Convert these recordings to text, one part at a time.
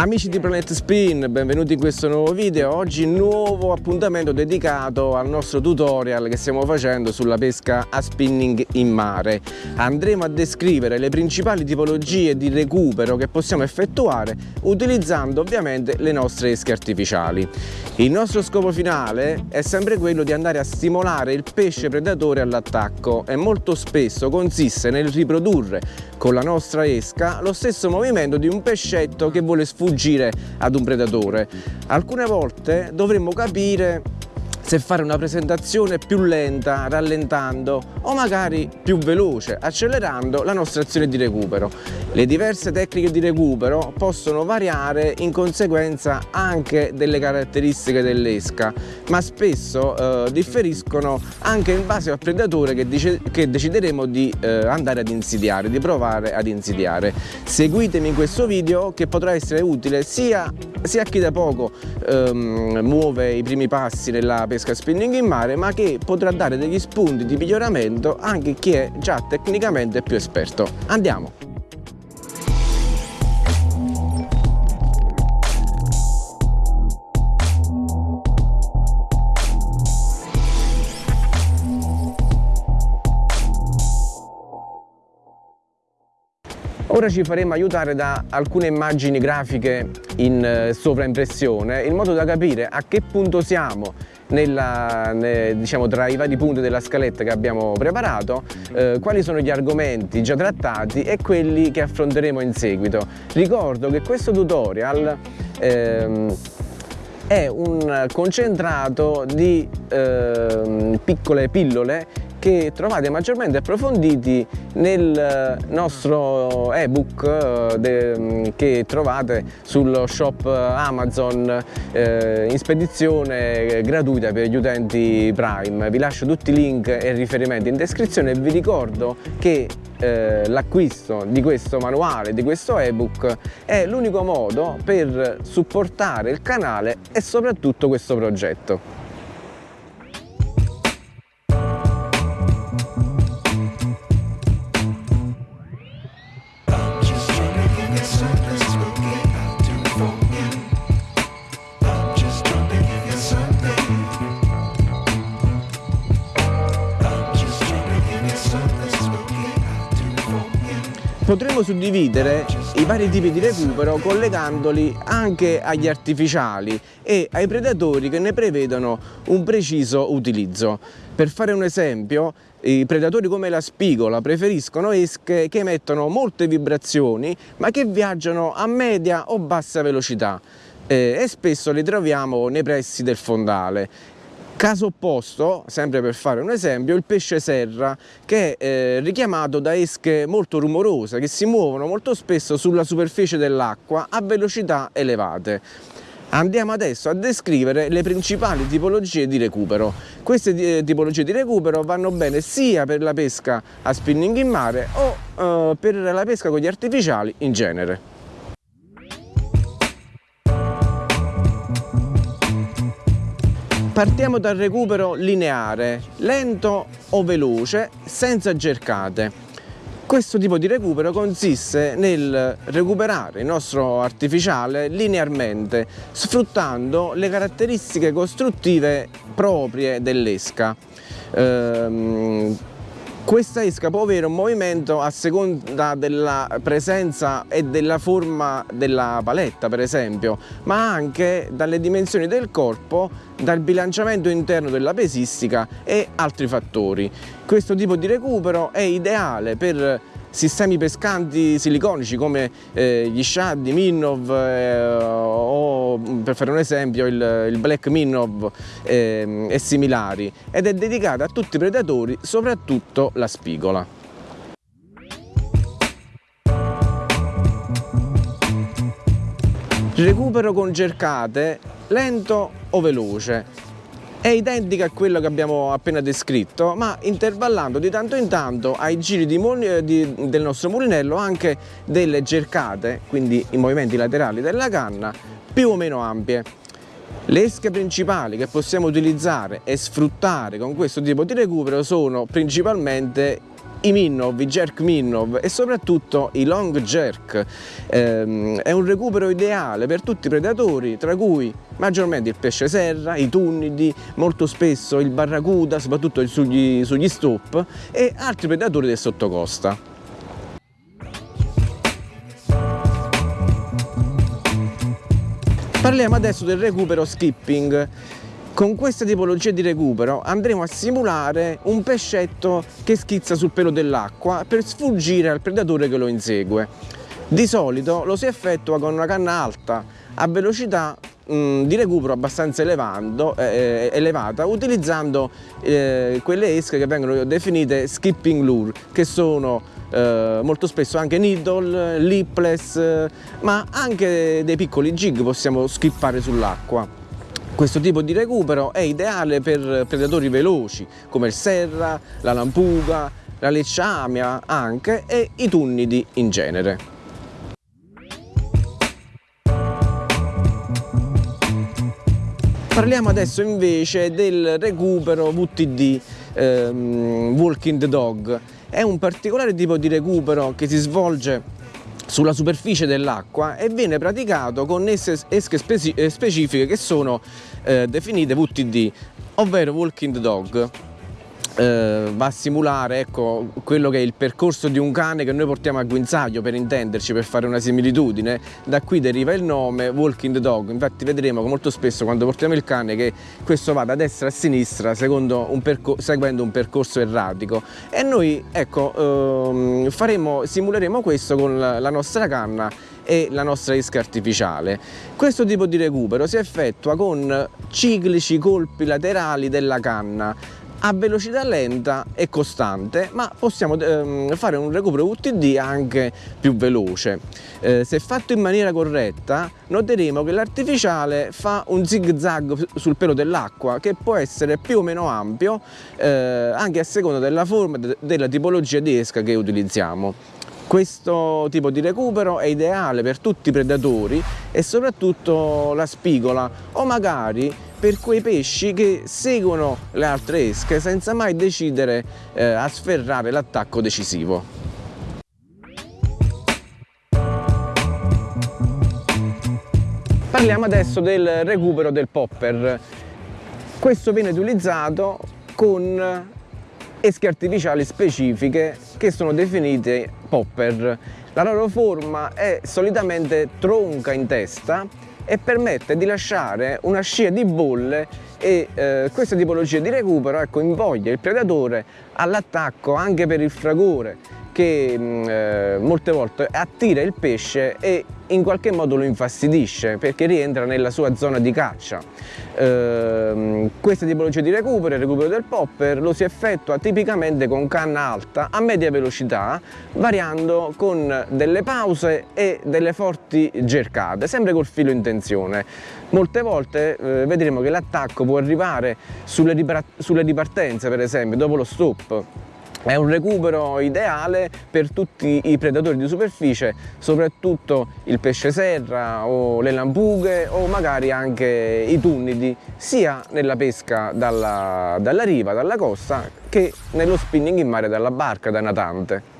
Amici di Planet Spin, benvenuti in questo nuovo video. Oggi nuovo appuntamento dedicato al nostro tutorial che stiamo facendo sulla pesca a spinning in mare. Andremo a descrivere le principali tipologie di recupero che possiamo effettuare utilizzando ovviamente le nostre esche artificiali. Il nostro scopo finale è sempre quello di andare a stimolare il pesce predatore all'attacco e molto spesso consiste nel riprodurre con la nostra esca lo stesso movimento di un pescetto che vuole sfuggire ad un predatore. Alcune volte dovremmo capire se fare una presentazione più lenta, rallentando o magari più veloce, accelerando la nostra azione di recupero. Le diverse tecniche di recupero possono variare in conseguenza anche delle caratteristiche dell'esca, ma spesso eh, differiscono anche in base al predatore che, dice, che decideremo di eh, andare ad insidiare, di provare ad insidiare. Seguitemi in questo video che potrà essere utile sia, sia a chi da poco ehm, muove i primi passi nella pesca spinning in mare ma che potrà dare degli spunti di miglioramento anche chi è già tecnicamente più esperto. Andiamo! Ora ci faremo aiutare da alcune immagini grafiche in eh, sovraimpressione in modo da capire a che punto siamo nella, ne, diciamo, tra i vari punti della scaletta che abbiamo preparato, eh, quali sono gli argomenti già trattati e quelli che affronteremo in seguito. Ricordo che questo tutorial ehm, è un concentrato di eh, piccole pillole che trovate maggiormente approfonditi nel nostro ebook eh, che trovate sullo shop Amazon eh, in spedizione gratuita per gli utenti Prime. Vi lascio tutti i link e riferimenti in descrizione e vi ricordo che eh, l'acquisto di questo manuale, di questo ebook è l'unico modo per supportare il canale e soprattutto questo progetto. Potremmo suddividere i vari tipi di recupero collegandoli anche agli artificiali e ai predatori che ne prevedono un preciso utilizzo. Per fare un esempio, i predatori come la spigola preferiscono esche che emettono molte vibrazioni ma che viaggiano a media o bassa velocità eh, e spesso li troviamo nei pressi del fondale Caso opposto, sempre per fare un esempio, il pesce serra che è eh, richiamato da esche molto rumorose che si muovono molto spesso sulla superficie dell'acqua a velocità elevate. Andiamo adesso a descrivere le principali tipologie di recupero. Queste eh, tipologie di recupero vanno bene sia per la pesca a spinning in mare o eh, per la pesca con gli artificiali in genere. Partiamo dal recupero lineare, lento o veloce, senza cercate. Questo tipo di recupero consiste nel recuperare il nostro artificiale linearmente, sfruttando le caratteristiche costruttive proprie dell'esca. Ehm, questa esca può avere un movimento a seconda della presenza e della forma della paletta per esempio, ma anche dalle dimensioni del corpo, dal bilanciamento interno della pesistica e altri fattori. Questo tipo di recupero è ideale per sistemi pescanti siliconici come eh, gli shad, i Minnov eh, o per fare un esempio il, il Black Minnov eh, e similari ed è dedicata a tutti i predatori, soprattutto la spigola. Recupero con cercate lento o veloce è identica a quello che abbiamo appena descritto ma intervallando di tanto in tanto ai giri di, di, del nostro mulinello anche delle cercate quindi i movimenti laterali della canna più o meno ampie. Le esche principali che possiamo utilizzare e sfruttare con questo tipo di recupero sono principalmente i Minnov, i jerk Minnov e soprattutto i long jerk. Eh, è un recupero ideale per tutti i predatori, tra cui maggiormente il pesce serra, i tunnidi, molto spesso il barracuda, soprattutto sugli, sugli stop e altri predatori del sottocosta. Parliamo adesso del recupero skipping. Con questa tipologia di recupero andremo a simulare un pescetto che schizza sul pelo dell'acqua per sfuggire al predatore che lo insegue. Di solito lo si effettua con una canna alta a velocità mh, di recupero abbastanza elevando, eh, elevata utilizzando eh, quelle esche che vengono definite skipping lure che sono eh, molto spesso anche needle, lipless ma anche dei piccoli jig possiamo skippare sull'acqua. Questo tipo di recupero è ideale per predatori veloci come il serra, la lampuga, la lecciamia anche e i tunnidi in genere. Parliamo adesso invece del recupero VTD, ehm, Walking the Dog. È un particolare tipo di recupero che si svolge sulla superficie dell'acqua e viene praticato con esche eh, specifiche che sono eh, definite VTD, ovvero Walking Dog eh, va a simulare ecco, quello che è il percorso di un cane che noi portiamo a guinzaglio per intenderci, per fare una similitudine, da qui deriva il nome Walking Dog, infatti vedremo che molto spesso quando portiamo il cane che questo va da destra a sinistra un seguendo un percorso erratico. E noi ecco, ehm, faremo, simuleremo questo con la nostra canna e la nostra isca artificiale. Questo tipo di recupero si effettua con ciclici colpi laterali della canna a velocità lenta e costante ma possiamo ehm, fare un recupero UTD anche più veloce. Eh, se fatto in maniera corretta noteremo che l'artificiale fa un zig zag sul pelo dell'acqua che può essere più o meno ampio eh, anche a seconda della forma e della tipologia di esca che utilizziamo. Questo tipo di recupero è ideale per tutti i predatori e soprattutto la spigola o magari per quei pesci che seguono le altre esche senza mai decidere eh, a sferrare l'attacco decisivo. Parliamo adesso del recupero del popper. Questo viene utilizzato con esche artificiali specifiche che sono definite popper. La loro forma è solitamente tronca in testa e permette di lasciare una scia di bolle e eh, questa tipologia di recupero ecco, invoglia il predatore all'attacco anche per il fragore che mm, eh, molte volte attira il pesce e in qualche modo lo infastidisce perché rientra nella sua zona di caccia. Eh, questa tipologia di recupero, il recupero del popper, lo si effettua tipicamente con canna alta a media velocità, variando con delle pause e delle forti gercate, sempre col filo in tensione. Molte volte eh, vedremo che l'attacco può arrivare sulle, sulle ripartenze, per esempio, dopo lo stop, è un recupero ideale per tutti i predatori di superficie, soprattutto il pesce serra o le lampughe o magari anche i tunnidi, sia nella pesca dalla, dalla riva, dalla costa, che nello spinning in mare dalla barca, da natante.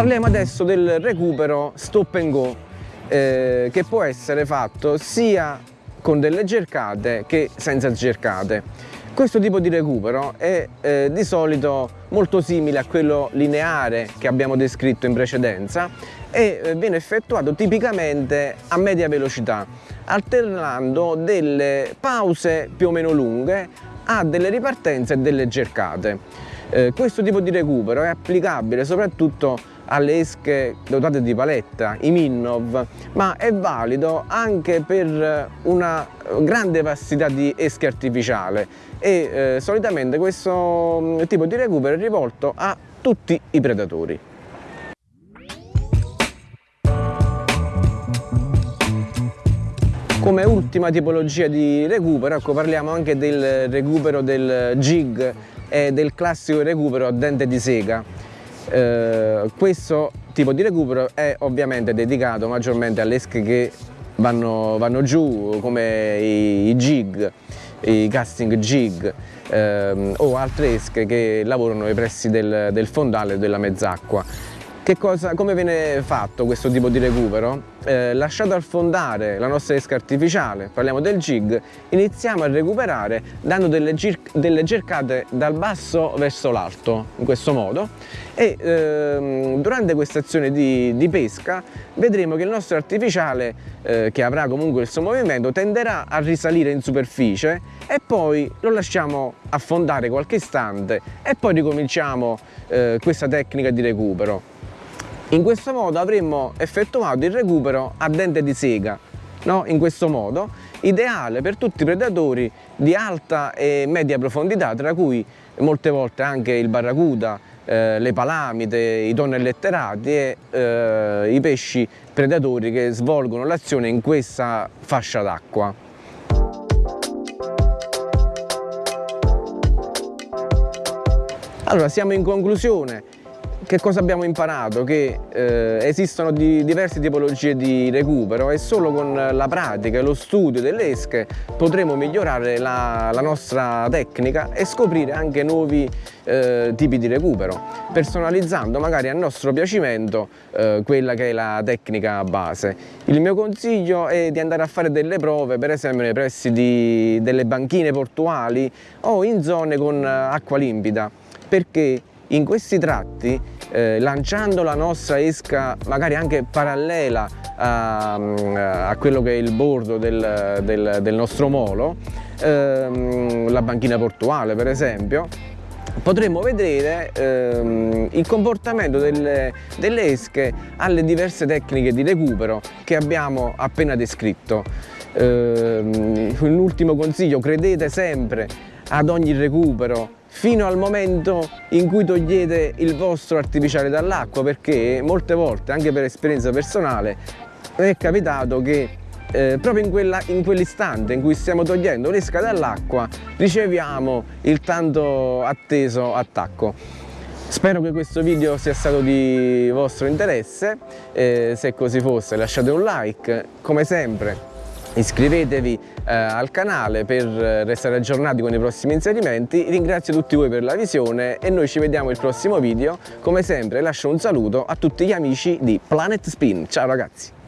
Parliamo adesso del recupero stop and go eh, che può essere fatto sia con delle cercate che senza cercate. Questo tipo di recupero è eh, di solito molto simile a quello lineare che abbiamo descritto in precedenza e eh, viene effettuato tipicamente a media velocità alternando delle pause più o meno lunghe a delle ripartenze e delle cercate. Eh, questo tipo di recupero è applicabile soprattutto alle esche dotate di paletta, i Minnov, ma è valido anche per una grande vastità di esche artificiale e eh, solitamente questo mm, tipo di recupero è rivolto a tutti i predatori. Come ultima tipologia di recupero, ecco, parliamo anche del recupero del jig e del classico recupero a dente di sega. Eh, questo tipo di recupero è ovviamente dedicato maggiormente alle esche che vanno, vanno giù, come i, i jig, i casting jig ehm, o altre esche che lavorano ai pressi del, del fondale della mezz'acqua. Cosa, come viene fatto questo tipo di recupero? Eh, lasciato affondare la nostra esca artificiale, parliamo del jig, iniziamo a recuperare dando delle, delle cercate dal basso verso l'alto, in questo modo, e ehm, durante questa azione di, di, pesca vedremo che il nostro artificiale, eh, che avrà comunque il suo movimento, tenderà a risalire in superficie e poi lo lasciamo affondare qualche istante e poi ricominciamo eh, questa tecnica di recupero. In questo modo avremmo effettuato il recupero a dente di sega, no? in questo modo, ideale per tutti i predatori di alta e media profondità, tra cui molte volte anche il barracuda, eh, le palamite, i tonnelli letterati e eh, i pesci predatori che svolgono l'azione in questa fascia d'acqua. Allora siamo in conclusione, che cosa abbiamo imparato? Che eh, esistono di, diverse tipologie di recupero e solo con la pratica e lo studio delle esche potremo migliorare la, la nostra tecnica e scoprire anche nuovi eh, tipi di recupero, personalizzando magari a nostro piacimento eh, quella che è la tecnica base. Il mio consiglio è di andare a fare delle prove, per esempio nei pressi di, delle banchine portuali o in zone con acqua limpida, perché in questi tratti eh, lanciando la nostra esca magari anche parallela a, a quello che è il bordo del, del, del nostro molo, ehm, la banchina portuale per esempio, potremmo vedere ehm, il comportamento delle, delle, esche alle diverse tecniche di recupero che abbiamo appena descritto. Ehm, un ultimo consiglio, credete sempre ad ogni recupero fino al momento in cui togliete il vostro artificiale dall'acqua perché molte volte, anche per esperienza personale, è capitato che eh, proprio in, quell'istante in cui stiamo togliendo l'esca dall'acqua riceviamo il tanto atteso attacco. Spero che questo video sia stato di vostro interesse, eh, se così fosse lasciate un like, come sempre iscrivetevi eh, al canale per restare aggiornati con i prossimi inserimenti. Ringrazio tutti voi per la visione e noi ci vediamo al prossimo video. Come sempre lascio un saluto a tutti gli amici di Planet Spin. Ciao ragazzi